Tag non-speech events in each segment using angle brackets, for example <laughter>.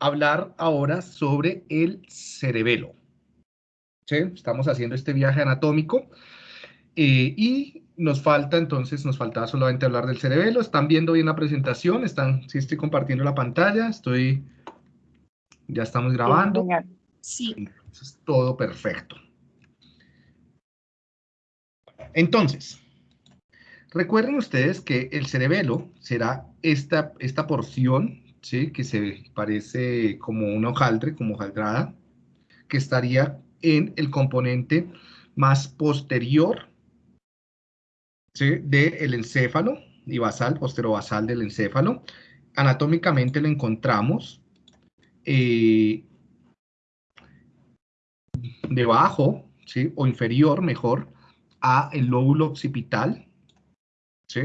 hablar ahora sobre el cerebelo. ¿Sí? Estamos haciendo este viaje anatómico eh, y nos falta entonces, nos faltaba solamente hablar del cerebelo. ¿Están viendo bien la presentación? ¿Están, sí estoy compartiendo la pantalla? Estoy, ya estamos grabando. Sí. Eso es todo perfecto. Entonces, recuerden ustedes que el cerebelo será esta, esta porción, ¿sí? que se parece como una hojaldre, como hojaldrada, que estaría en el componente más posterior ¿sí? del encéfalo y basal, posterobasal del encéfalo. Anatómicamente lo encontramos eh, debajo, ¿sí? o inferior, mejor, a el lóbulo occipital, ¿sí?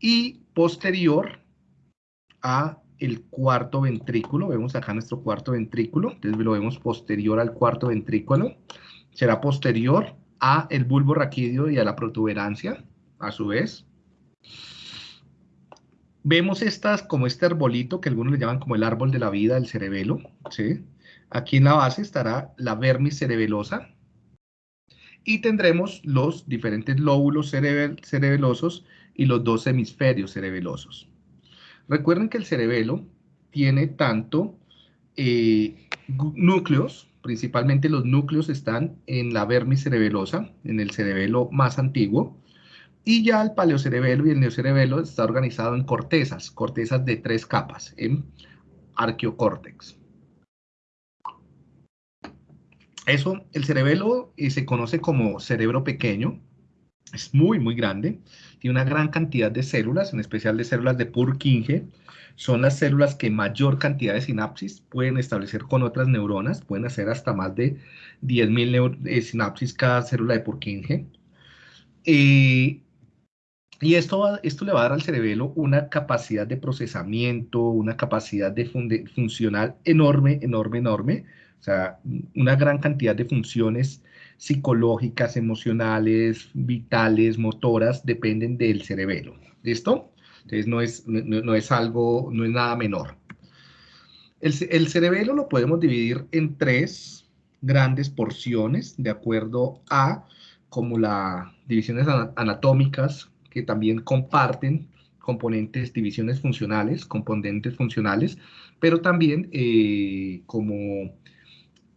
y posterior a el cuarto ventrículo, vemos acá nuestro cuarto ventrículo, entonces lo vemos posterior al cuarto ventrículo, será posterior a el bulbo raquídeo y a la protuberancia, a su vez. Vemos estas como este arbolito que algunos le llaman como el árbol de la vida del cerebelo, ¿sí? Aquí en la base estará la vermis cerebelosa y tendremos los diferentes lóbulos cerebelosos y los dos hemisferios cerebelosos. Recuerden que el cerebelo tiene tanto eh, núcleos, principalmente los núcleos están en la vermis cerebelosa, en el cerebelo más antiguo, y ya el paleocerebelo y el neocerebelo está organizado en cortezas, cortezas de tres capas, en arqueocórtex. Eso, el cerebelo y se conoce como cerebro pequeño, es muy, muy grande, tiene una gran cantidad de células, en especial de células de Purkinje, son las células que mayor cantidad de sinapsis pueden establecer con otras neuronas, pueden hacer hasta más de 10.000 eh, sinapsis cada célula de Purkinje. Eh, y esto, esto le va a dar al cerebelo una capacidad de procesamiento, una capacidad de funcional enorme, enorme, enorme, o sea, una gran cantidad de funciones psicológicas, emocionales, vitales, motoras, dependen del cerebelo. ¿Listo? Entonces no es, no, es algo, no es nada menor. El, el, cerebelo lo podemos dividir en tres grandes porciones, de acuerdo a como las divisiones anatómicas que también comparten componentes, divisiones funcionales, componentes funcionales, pero también eh, como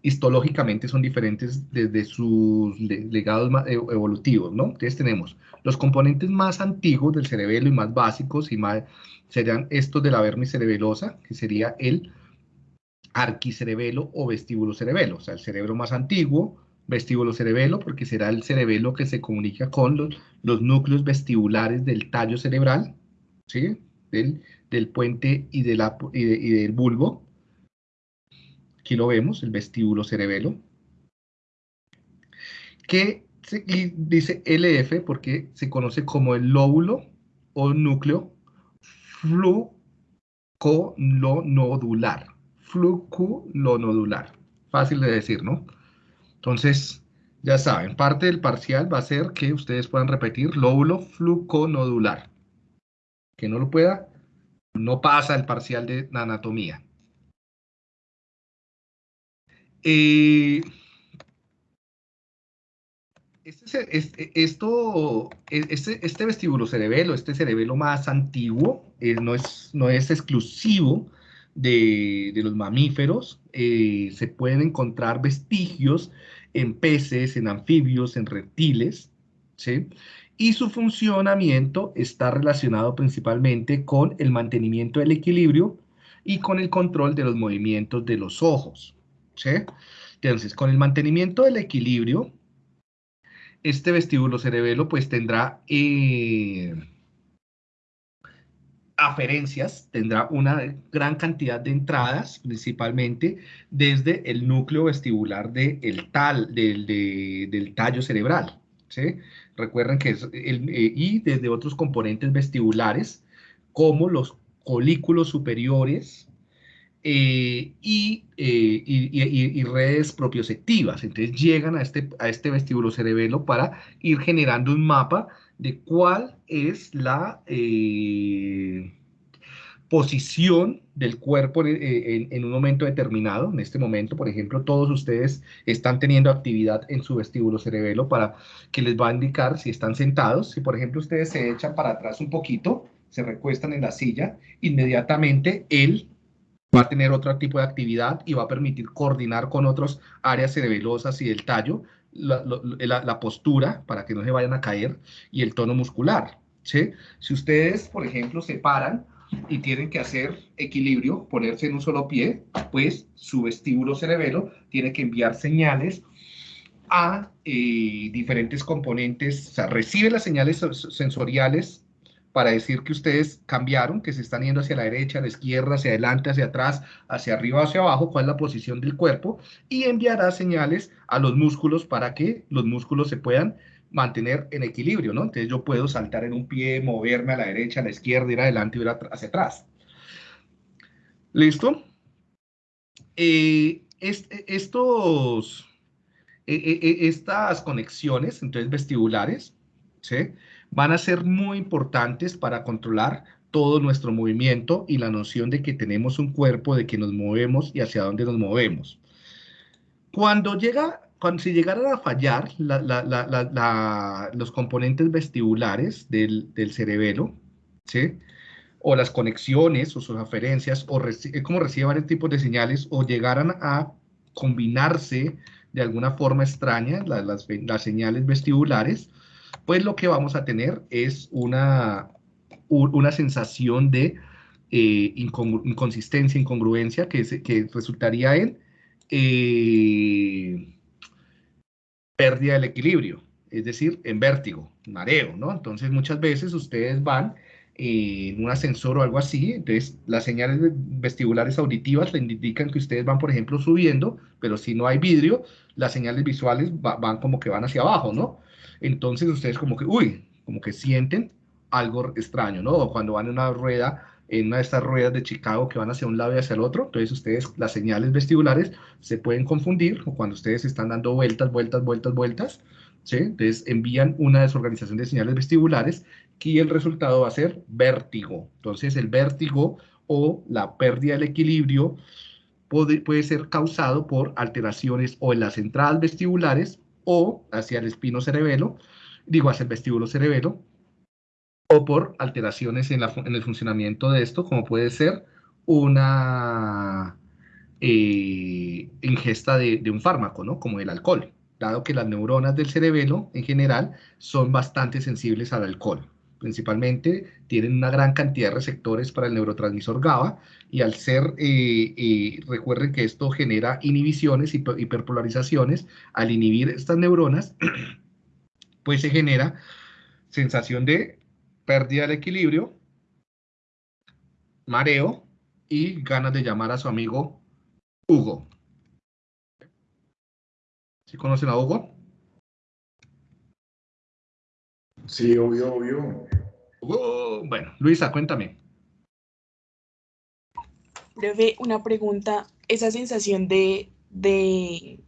histológicamente son diferentes desde sus legados e-, evolutivos, ¿no? Entonces tenemos los componentes más antiguos del cerebelo y más básicos y más serían estos de la vermis cerebelosa, que sería el arquicerebelo o vestíbulo cerebelo, o sea, el cerebro más antiguo, vestíbulo cerebelo, porque será el cerebelo que se comunica con los, núcleos vestibulares del tallo cerebral, ¿sí? Del, del puente y, y del bulbo, Aquí lo vemos, el vestíbulo cerebelo. Que dice LF porque se conoce como el lóbulo o núcleo fluconodular. Fluculonodular. Fácil de decir, ¿no? Entonces, ya saben, parte del parcial va a ser que ustedes puedan repetir lóbulo fluconodular. Que no lo pueda, no pasa el parcial de anatomía. Eh, este, este, esto, e, este, este, vestíbulo cerebelo, este cerebelo más antiguo, eh, no, es, no es exclusivo de, los mamíferos. Eh, se pueden encontrar vestigios en peces, en anfibios, en reptiles, ¿sí? Y su funcionamiento está relacionado principalmente con el mantenimiento del equilibrio y con el control de los movimientos de los ojos. Entonces, con el mantenimiento del equilibrio, este vestíbulo cerebelo pues tendrá eh, aferencias, tendrá una gran cantidad de entradas, principalmente desde el núcleo vestibular del, tal, del, tallo cerebral. Recuerden que es el, eh, y desde otros componentes vestibulares, como los colículos superiores, eh, eh, y, redes propioceptivas. Entonces llegan a este, a este vestíbulo cerebelo para ir generando un mapa de cuál es la, eh, posición del cuerpo en, en, un momento determinado. En este momento, por ejemplo, todos ustedes están teniendo actividad en su vestíbulo cerebelo para que les va a indicar si están sentados. Si, por ejemplo, ustedes se echan para atrás un poquito, se recuestan en la silla, inmediatamente él va a tener otro tipo de actividad y va a permitir coordinar con otras áreas cerebelosas y del tallo la, postura para que no se vayan a caer y el tono muscular. ¿sí? Si ustedes, por ejemplo, se paran y tienen que hacer equilibrio, ponerse en un solo pie, pues su vestíbulo cerebelo tiene que enviar señales a eh, diferentes componentes, o sea, recibe las señales sensoriales para decir que ustedes cambiaron, que se están yendo hacia la derecha, a la izquierda, hacia adelante, hacia atrás, hacia arriba, hacia abajo, cuál es la posición del cuerpo, y enviará señales a los músculos para que los músculos se puedan mantener en equilibrio, ¿no? Entonces yo puedo saltar en un pie, moverme a la derecha, a la izquierda, ir adelante, ir hacia atrás. ¿Listo? Eh, estos, eh, eh, estas conexiones, entonces vestibulares, ¿sí? Van a ser muy importantes para controlar todo nuestro movimiento y la noción de que tenemos un cuerpo, de que nos movemos y hacia dónde nos movemos. Cuando llega, cuando si llegaran a fallar los componentes vestibulares del, cerebelo, ¿sí? o las conexiones o sus aferencias, o como recibe varios tipos de señales, o llegaran a combinarse de alguna forma extraña las señales vestibulares, pues lo que vamos a tener es una, una sensación de eh, inconsistencia, incongruencia, que, resultaría en eh, pérdida del equilibrio, es decir, en vértigo, mareo, ¿no? Entonces muchas veces ustedes van en un ascensor o algo así, entonces las señales vestibulares auditivas le indican que ustedes van, por ejemplo, subiendo, pero si no hay vidrio, las señales visuales van como que van hacia abajo, ¿no? entonces ustedes como que, uy, como que sienten algo extraño, ¿no? O cuando van en una rueda, en una de estas ruedas de Chicago que van hacia un lado y hacia el otro, entonces ustedes, las señales vestibulares se pueden confundir, o cuando ustedes están dando vueltas, vueltas, vueltas, vueltas, ¿sí? Entonces envían una desorganización de señales vestibulares y el resultado va a ser vértigo. Entonces el vértigo o la pérdida del equilibrio puede, puede ser causado por alteraciones o en las entradas vestibulares o hacia el espino cerebelo, digo, hacia el vestíbulo cerebelo, o por alteraciones en, el funcionamiento de esto, como puede ser una eh, ingesta de, un fármaco, ¿no? Como el alcohol, dado que las neuronas del cerebelo en general son bastante sensibles al alcohol. Principalmente tienen una gran cantidad de receptores para el neurotransmisor GABA y al ser, eh, eh, recuerden que esto genera inhibiciones y hiperpolarizaciones, al inhibir estas neuronas, <clears throat> pues se genera sensación de pérdida de equilibrio, mareo y ganas de llamar a su amigo Hugo. ¿Sí conocen a Hugo? Sí, obvio, obvio. Hugo. Bueno, Luisa, cuéntame. Profe, una pregunta. Esa sensación de, de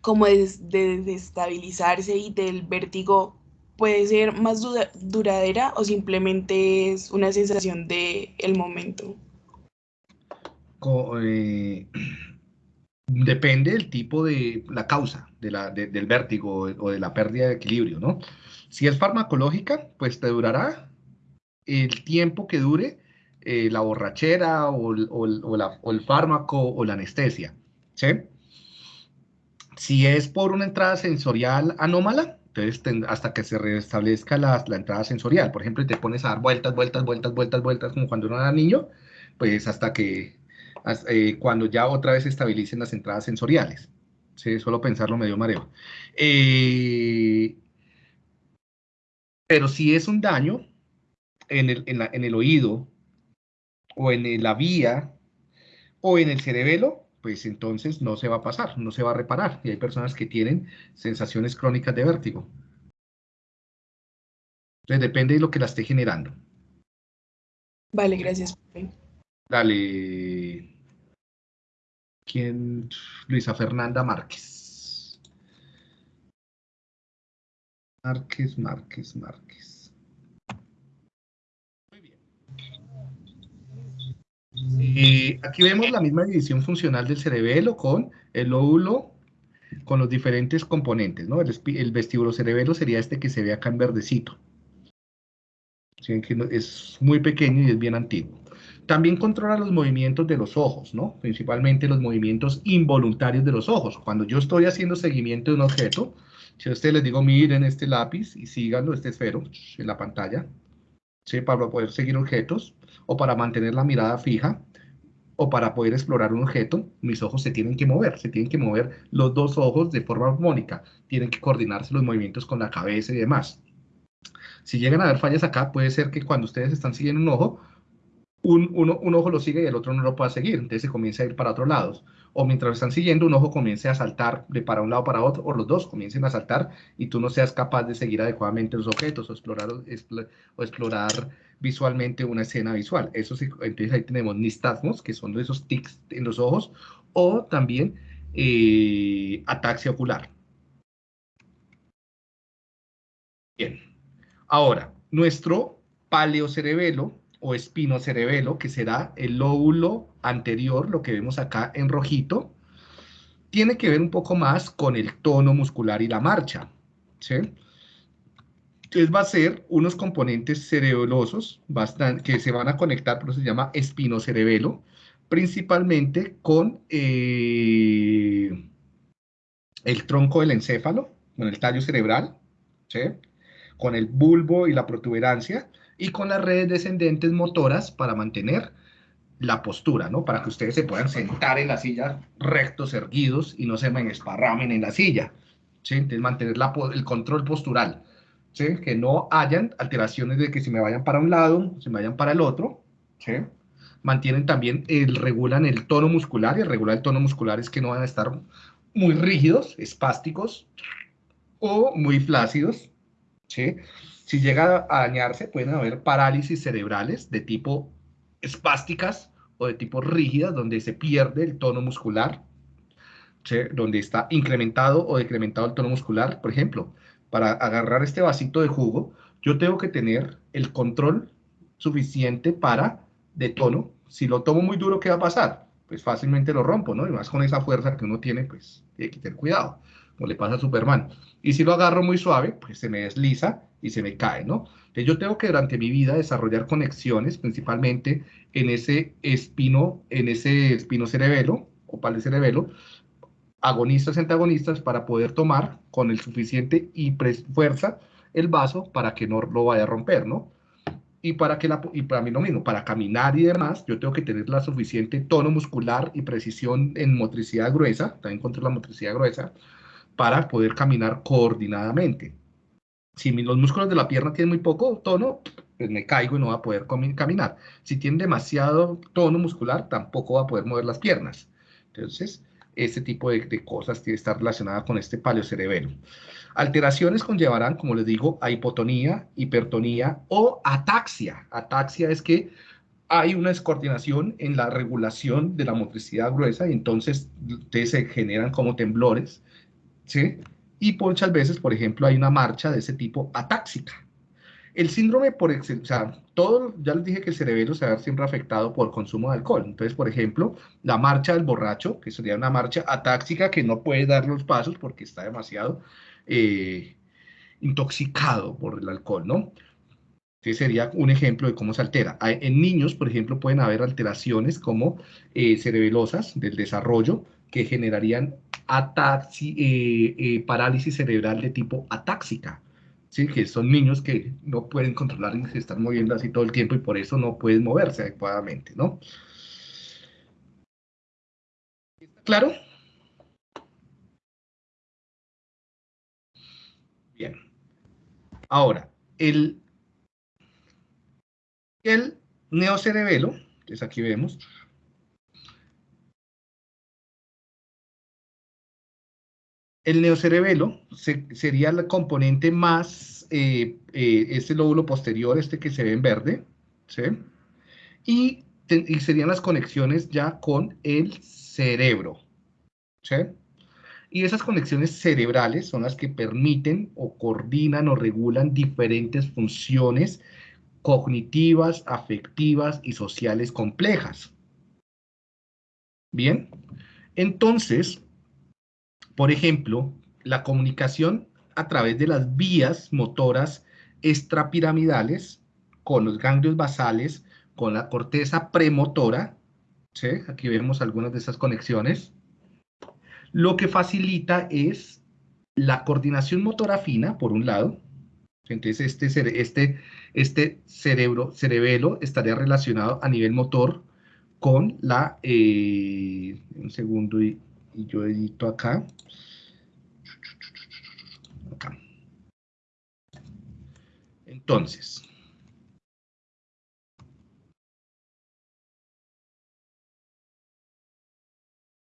como de, desestabilizarse y del vértigo puede ser más duradera o simplemente es una sensación de el momento? Eh, <clears throat> depende del tipo de la causa de la, del vértigo o de la pérdida de equilibrio, ¿no? Si es farmacológica, pues te durará el tiempo que dure eh, la borrachera o, el fármaco o la anestesia. ¿sí? Si es por una entrada sensorial anómala, entonces hasta que se restablezca la, entrada sensorial. Por ejemplo, te pones a dar vueltas, vueltas, vueltas, vueltas, vueltas, como cuando uno era niño, pues hasta que eh, cuando ya otra vez se estabilicen las entradas sensoriales. Sí, solo pensarlo medio mareo. Eh, pero si es un daño en el, en el oído o en la vía o en el cerebelo, pues entonces no se va a pasar, no se va a reparar. Y hay personas que tienen sensaciones crónicas de vértigo. Entonces depende de lo que la esté generando. Vale, gracias. Dale. ¿Quién? Luisa Fernanda Márquez. Márquez, Márquez, Márquez. Eh, aquí vemos la misma división funcional del cerebelo con el lóbulo, con los diferentes componentes, ¿no? El, el vestíbulo cerebelo sería este que se ve acá en verdecito. Es muy pequeño y es bien antiguo. También controla los movimientos de los ojos, ¿no? Principalmente los movimientos involuntarios de los ojos. Cuando yo estoy haciendo seguimiento de un objeto, si a ustedes les digo, miren este lápiz y síganlo, este esfero, en la pantalla, ¿sí? Para poder seguir objetos o para mantener la mirada fija o para poder explorar un objeto, mis ojos se tienen que mover, se tienen que mover los dos ojos de forma armónica, tienen que coordinarse los movimientos con la cabeza y demás. Si llegan a haber fallas acá, puede ser que cuando ustedes están siguiendo un ojo, un, ojo lo sigue y el otro no lo pueda seguir, entonces se comienza a ir para otros lados. O mientras están siguiendo, un ojo comience a saltar de para un lado para otro, o los dos comiencen a saltar y tú no seas capaz de seguir adecuadamente los objetos o explorar, o explorar visualmente una escena visual. Eso sí, entonces ahí tenemos nistagmos, que son esos tics en los ojos, o también eh, ataxia ocular. Bien. Ahora, nuestro paleocerebelo o espinocerebelo, que será el lóbulo anterior, lo que vemos acá en rojito, tiene que ver un poco más con el tono muscular y la marcha. Entonces va a ser unos componentes cerebelosos que se van a conectar, por eso se llama espinocerebelo, principalmente con eh, el tronco del encéfalo, con el tallo cerebral, con el bulbo y la protuberancia, y con las redes descendentes motoras para mantener la postura, ¿no? Para que ustedes se puedan sentar en la silla rectos, erguidos y no se me esparramen en la silla, ¿sí? Entonces mantener la, el control postural, ¿sí? Que no hayan alteraciones de que se me vayan para un lado, se me vayan para el otro, ¿sí? Mantienen también, el, regulan el tono muscular, y el regular el tono muscular es que no van a estar muy rígidos, espásticos, o muy flácidos, ¿sí? Si llega a dañarse, pueden haber parálisis cerebrales de tipo espásticas o de tipo rígidas, donde se pierde el tono muscular, donde está incrementado o decrementado el tono muscular. Por ejemplo, para agarrar este vasito de jugo, yo tengo que tener el control suficiente para de tono. Si lo tomo muy duro, ¿qué va a pasar? Pues fácilmente lo rompo, ¿no? Y más con esa fuerza que uno tiene, pues hay que tener cuidado, como le pasa a Superman. Y si lo agarro muy suave, pues se me desliza y se me cae, ¿no? Entonces yo tengo que durante mi vida desarrollar conexiones, principalmente en ese espino, en ese espino cerebelo, o pal cerebelo, agonistas, antagonistas, para poder tomar con el suficiente y fuerza el vaso para que no lo vaya a romper, ¿no? Y para, que la, y para mí lo mismo, para caminar y demás, yo tengo que tener la suficiente tono muscular y precisión en motricidad gruesa, también contra la motricidad gruesa, para poder caminar coordinadamente. Si los músculos de la pierna tienen muy poco tono, pues me caigo y no va a poder caminar. Si tienen demasiado tono muscular, tampoco va a poder mover las piernas. Entonces, este tipo de, cosas tiene que estar relacionada con este paleocerebelo. Alteraciones conllevarán, como les digo, a hipotonía, hipertonía o ataxia. Ataxia es que hay una descoordinación en la regulación de la motricidad gruesa y entonces se generan como temblores, ¿sí? y muchas veces, por ejemplo, hay una marcha de ese tipo atáxica. El síndrome por o todo, ya les dije que el cerebelo se va a ver siempre afectado por consumo de alcohol. Entonces, por ejemplo, la marcha del borracho, que sería una marcha atáxica que no puede dar los pasos porque está demasiado eh, intoxicado por el alcohol, ¿no? Este sería un ejemplo de cómo se altera. En niños, por ejemplo, pueden haber alteraciones como eh, cerebelosas del desarrollo que generarían eh, eh, parálisis cerebral de tipo atáxica, ¿sí? que son niños que no pueden controlar y se están moviendo así todo el tiempo y por eso no pueden moverse adecuadamente. ¿no? ¿Claro? Bien. Ahora, el, el neocerebelo, entonces aquí vemos, El neocerebelo sería el componente más, eh, eh, este lóbulo posterior, este que se ve en verde, ¿sí? Y, serían las conexiones ya con el cerebro, ¿sí? Y esas conexiones cerebrales son las que permiten o coordinan o regulan diferentes funciones cognitivas, afectivas y sociales complejas. Bien, entonces, por ejemplo, la comunicación a través de las vías motoras extrapiramidales con los ganglios basales, con la corteza premotora, ¿sí? aquí vemos algunas de esas conexiones, lo que facilita es la coordinación motora fina, por un lado, entonces este, este, este cerebro, cerebelo estaría relacionado a nivel motor con la, eh, un segundo y, y yo edito acá, acá. Entonces,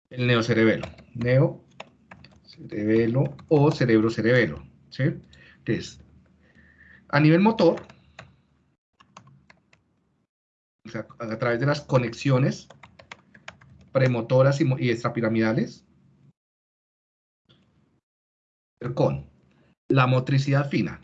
el neocerebelo, neocerebelo o cerebro-cerebelo, ¿sí? Entonces, a nivel motor, a través de las conexiones premotoras y, y extrapiramidales, con la motricidad fina.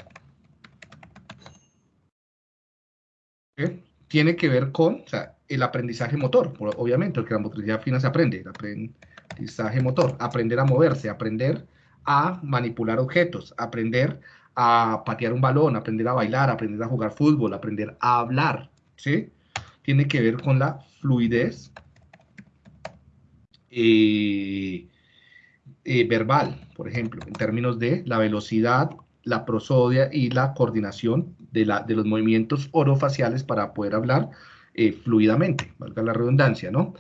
Tiene que ver con el aprendizaje motor, obviamente, porque la motricidad fina se aprende, el aprendizaje motor, aprender a moverse, aprender a manipular objetos, aprender a patear un balón, aprender a bailar, aprender a jugar fútbol, aprender a hablar, ¿sí? Tiene que ver con la fluidez eh, eh, verbal, por ejemplo, en términos de la velocidad, la prosodia y la coordinación de, la, de los movimientos orofaciales para poder hablar eh, fluidamente, valga la redundancia, ¿no?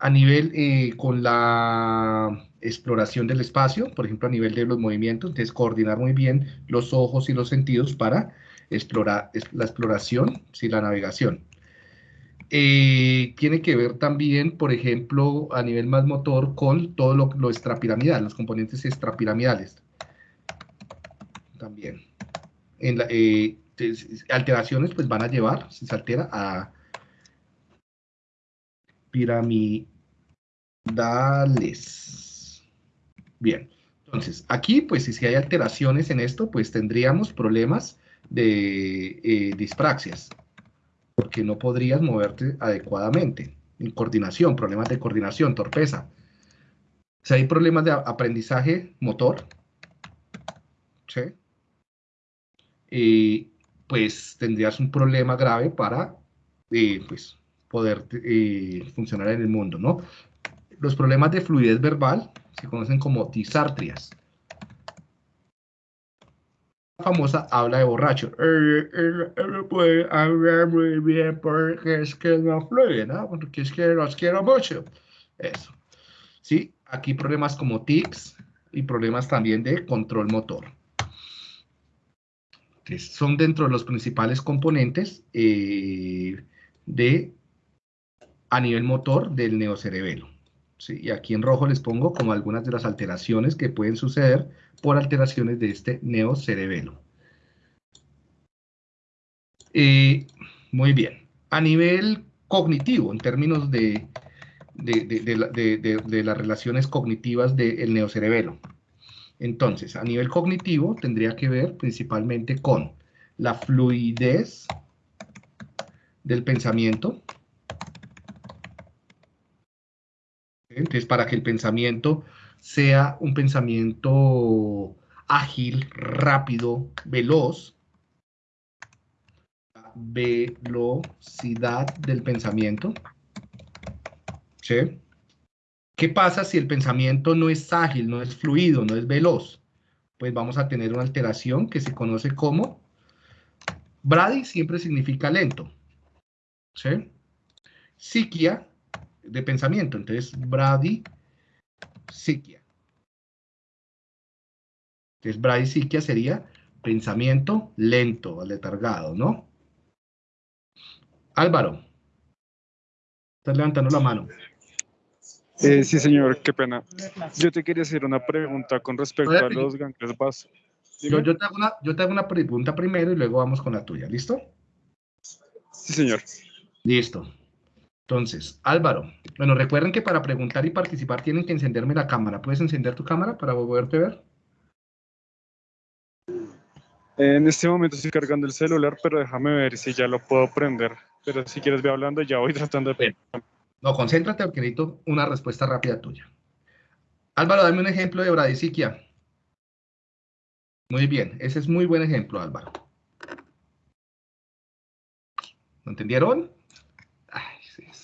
A nivel con la exploración del espacio, por ejemplo, a nivel de los movimientos, entonces coordinar muy bien los ojos y los sentidos para explorar la exploración, sí, la navegación. Eh, tiene que ver también, por ejemplo, a nivel más motor con todo lo, extrapiramidal, los componentes extrapiramidales. También. En la, alteraciones pues van a llevar, si se altera, a piramidales. Bien, entonces aquí pues si hay alteraciones en esto pues tendríamos problemas de eh, dispraxias, porque no podrías moverte adecuadamente, en coordinación, problemas de coordinación, torpeza. Si hay problemas de aprendizaje motor, ¿sí? Pues tendrías un problema grave para eh, pues, poder eh, funcionar en el mundo, ¿no? Los problemas de fluidez verbal se conocen como disartrias. Famosa habla de borracho. No puede hablar muy bien porque es que no fluye, ¿no? Porque es que los quiero mucho. Eso. Sí, aquí problemas como tics y problemas también de control motor son dentro de los principales componentes eh, de, a nivel motor del neocerebelo. Y aquí en rojo les pongo como algunas de las alteraciones que pueden suceder por alteraciones de este neocerebelo. Eh, muy bien. A nivel cognitivo, en términos de, de las relaciones cognitivas del neocerebelo. Entonces, a nivel cognitivo tendría que ver principalmente con la fluidez del pensamiento. Entonces, para que el pensamiento sea un pensamiento ágil, rápido, veloz, la velocidad del pensamiento. ¿Sí? ¿Qué pasa si el pensamiento no es ágil, no es fluido, no es veloz? Pues vamos a tener una alteración que se conoce como Brady siempre significa lento. ¿Sí? Psiquia de pensamiento. Entonces, Brady, psiquia. Entonces, Brady, psiquia sería pensamiento lento, aletargado, ¿no? Álvaro. Estás levantando la mano. Eh, sí, señor, qué pena. Yo te quería hacer una pregunta con respecto a los ganglios. Yo, te hago una, yo te hago una pregunta primero y luego vamos con la tuya, ¿listo? Sí, señor. Listo. Entonces, Álvaro, bueno, recuerden que para preguntar y participar tienen que encenderme la cámara. ¿Puedes encender tu cámara para poderte ver? En este momento estoy cargando el celular, pero déjame ver si ya lo puedo prender. Pero si quieres ve hablando, ya voy <laughs> tratando de... No, concéntrate porque necesito una respuesta rápida tuya. Álvaro, dame un ejemplo de bradisiquia. Muy bien, ese es muy buen ejemplo, Álvaro. ¿Lo entendieron?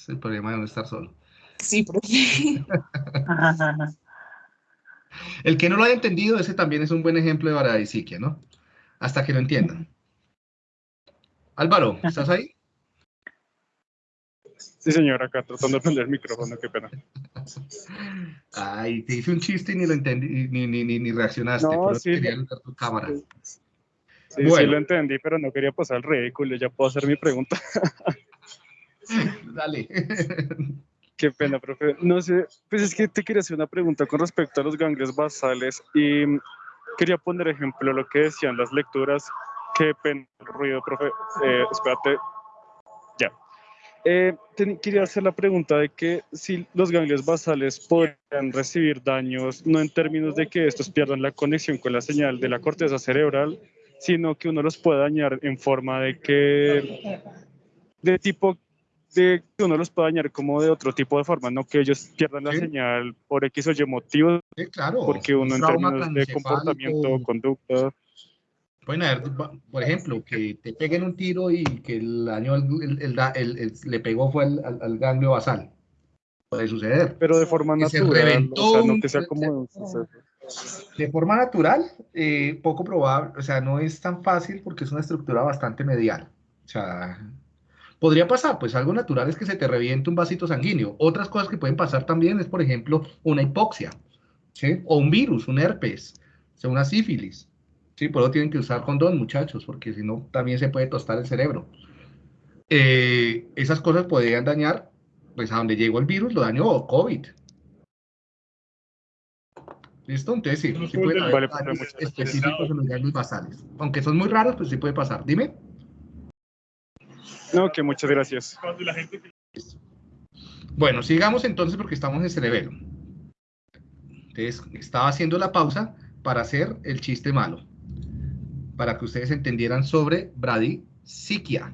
Es el problema de no estar solo. Sí, profe. <laughs> El que no lo haya entendido, ese también es un buen ejemplo de bradisiquia, ¿no? Hasta que lo entiendan. Álvaro, ¿estás ahí? Sí, señor, acá tratando de prender el micrófono, qué pena. Ay, te hice un chiste y ni lo entendí, ni, ni, ni, ni reaccionaste. No, pero sí. quería usar tu cámara. Sí, sí lo entendí, pero no quería pasar el ridículo, ya puedo hacer mi pregunta. <laughs> <laughs> Dale. <laughs> Qué pena, profe. No sé, pues es que te quería hacer una pregunta con respecto a los ganglios basales y quería poner ejemplo lo que decían las lecturas. Qué pena ruido, profe. Eh, espérate. Ya. Eh, quería hacer la pregunta de que si los ganglios basales podrían recibir daños, no en términos de que estos pierdan la conexión con la señal de la corteza cerebral, sino que uno los puede dañar en forma de que, de tipo, de que uno los puede dañar como de otro tipo de forma, no que ellos pierdan la Sí. señal por X o Y motivo, Sí, claro. porque uno un en términos de comportamiento, conducta, Pueden haber, por ejemplo, que te peguen un tiro y que el daño el- el el- le pegó fue al, al- al ganglio basal. Puede suceder. pero de forma Que se natural, reventó o sea, no que sea como... De forma natural, eh, poco probable, o sea, no es tan fácil porque es una estructura bastante medial. O sea, podría pasar, pues algo natural es que se te reviente un vasito sanguíneo. Otras cosas que pueden pasar también es, por ejemplo, una hipoxia, ¿sí? O un virus, un herpes, o sea, una sífilis. Sí, por eso tienen que usar condón, muchachos, porque si no, también se puede tostar el cerebro. Eh, esas cosas podrían dañar, pues a donde llegó el virus, lo dañó COVID. ¿Listo? Entonces sí, sí pueden haber Vale, gracias. específicos en los basales. Aunque son muy raros, pues sí puede pasar. Dime. No, que muchas gracias. Bueno, sigamos entonces porque estamos en cerebelo. Entonces, estaba haciendo la pausa para hacer el chiste malo. Para que ustedes entendieran sobre bradisiquia.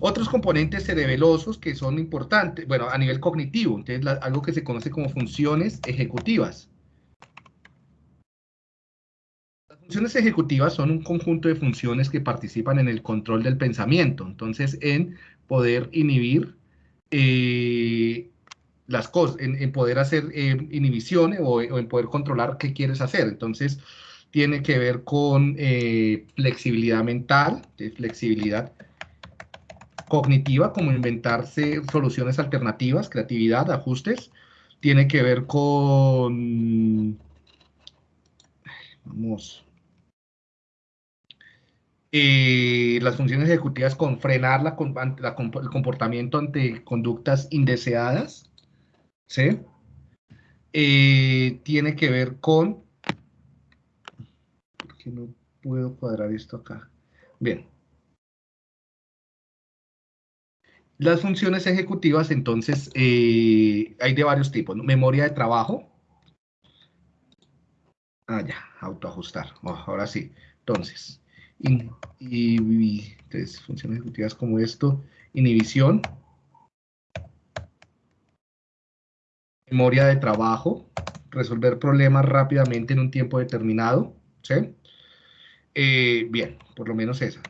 Otros componentes cerebelosos que son importantes, bueno, a nivel cognitivo, entonces la- algo que se conoce como funciones ejecutivas. Las funciones ejecutivas son un conjunto de funciones que participan en el control del pensamiento, entonces en poder inhibir eh, las cosas, en, en poder hacer eh, inhibición o, en poder controlar qué quieres hacer. Entonces, tiene que ver con eh, flexibilidad mental, flexibilidad cognitiva, como inventarse soluciones alternativas, creatividad, ajustes. Tiene que ver con... Vamos. Las funciones ejecutivas con frenar el comportamiento ante conductas indeseadas, ¿sí? Tiene que ver con... ¿Por qué no puedo cuadrar esto acá? Bien. Las funciones ejecutivas, entonces, eh, hay de varios tipos. Memoria de trabajo. Ah, ya, autoajustar. Oh, ahora sí. Entonces, y, entonces, funciones ejecutivas como esto, inhibición, memoria de trabajo, resolver problemas rápidamente en un tiempo determinado, ¿sí? Eh, bien, por lo menos esa.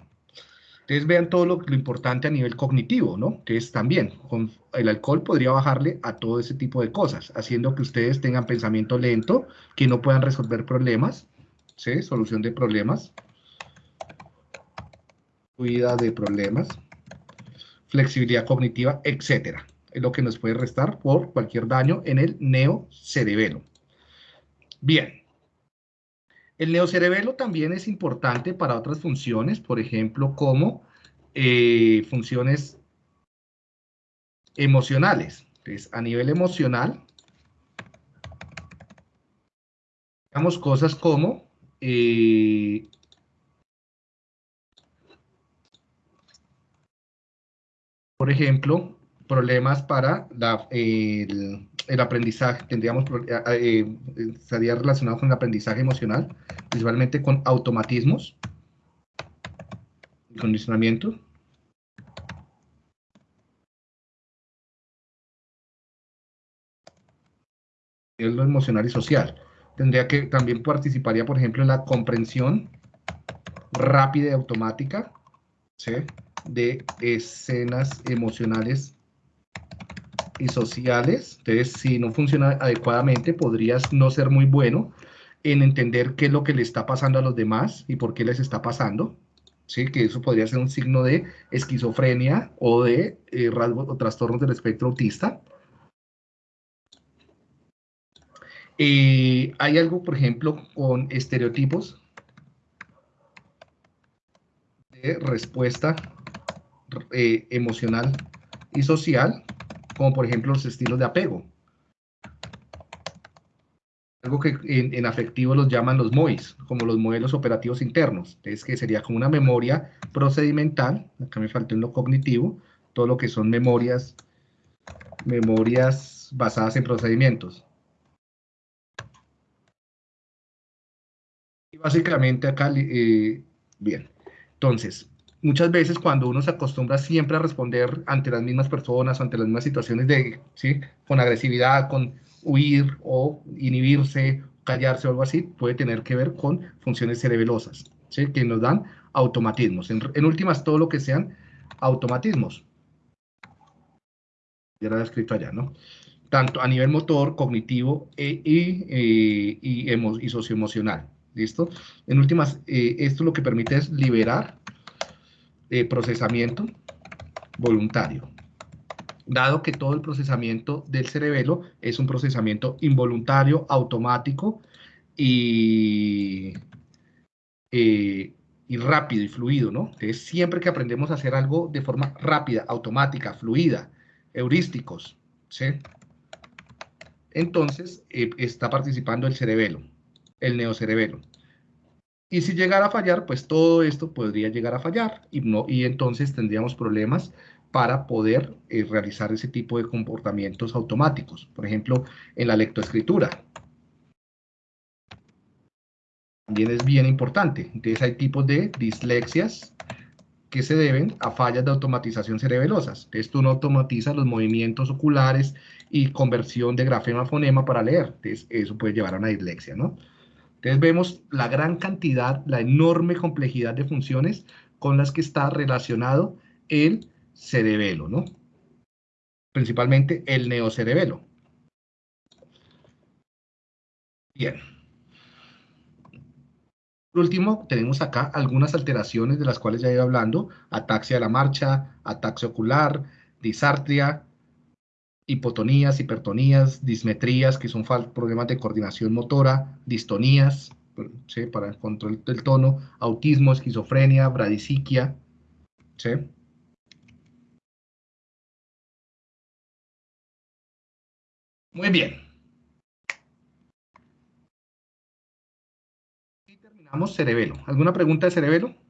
Entonces vean todo lo, lo importante a nivel cognitivo, ¿no? Que es también, con el alcohol podría bajarle a todo ese tipo de cosas, haciendo que ustedes tengan pensamiento lento, que no puedan resolver problemas, ¿sí? Solución de problemas, cuida de problemas, flexibilidad cognitiva, etcétera. Es lo que nos puede restar por cualquier daño en el neocerebelo. Bien. El neocerebelo también es importante para otras funciones, por ejemplo, como eh, funciones emocionales. Entonces, a nivel emocional, digamos cosas como eh, por ejemplo, problemas para el, aprendizaje, tendríamos, eh, eh, estaría relacionado con el aprendizaje emocional, principalmente con automatismos, condicionamiento. lo emocional y social. Tendría que, también participaría, por ejemplo, en la comprensión rápida y automática de escenas emocionales y sociales. Entonces, si no funciona adecuadamente, podrías no ser muy bueno en entender qué es lo que le está pasando a los demás y por qué les está pasando. ¿sí? Que eso podría ser un signo de esquizofrenia o de eh, rasgos o trastornos del espectro autista. Eh, hay algo, por ejemplo, con estereotipos de respuesta eh, emocional y social, como por ejemplo los estilos de apego. Algo que en, afectivo los llaman los MOIs, como los modelos operativos internos. Es que sería como una memoria procedimental, acá me faltó en lo cognitivo, todo lo que son memorias, memorias basadas en procedimientos. Y básicamente acá, eh, bien, entonces, muchas veces cuando uno se acostumbra siempre a responder ante las mismas personas, ante las mismas situaciones de, ¿sí? con agresividad, con huir o inhibirse, callarse o algo así, puede tener que ver con funciones cerebelosas, que nos dan automatismos. En, últimas, todo lo que sean automatismos. Ya lo he escrito allá, ¿no? Tanto a nivel motor, cognitivo e, y, eh, y, socioemocional. ¿Listo? En últimas, eh, esto lo que permite es liberar eh, procesamiento voluntario. Dado que todo el procesamiento del cerebelo es un procesamiento involuntario, automático y, eh, y rápido y fluido, ¿no? Entonces, siempre que aprendemos a hacer algo de forma rápida, automática, fluida, heurísticos, ¿sí? Entonces, eh, está participando el cerebelo, el neocerebelo. Y si llegara a fallar, pues todo esto podría llegar a fallar y, no, y entonces tendríamos problemas para poder eh, realizar ese tipo de comportamientos automáticos. Por ejemplo, en la lectoescritura. También es bien importante. Entonces hay tipos de dislexias que se deben a fallas de automatización cerebelosas. Entonces tú no automatizas los movimientos oculares y conversión de grafema a fonema para leer. Entonces eso puede llevar a una dislexia, ¿no? Entonces vemos la gran cantidad, la enorme complejidad de funciones con las que está relacionado el cerebelo, ¿no? Principalmente el neocerebelo. Bien. Por último, tenemos acá algunas alteraciones de las cuales ya ido hablando, ataxia de la marcha, ataxia ocular, disartria, hipotonías, hipertonías, dismetrías, que son problemas de coordinación motora, distonías, para el control del tono, autismo, esquizofrenia, bradisiquia, ¿sí? Muy bien. Y terminamos cerebelo. ¿Alguna pregunta de cerebelo?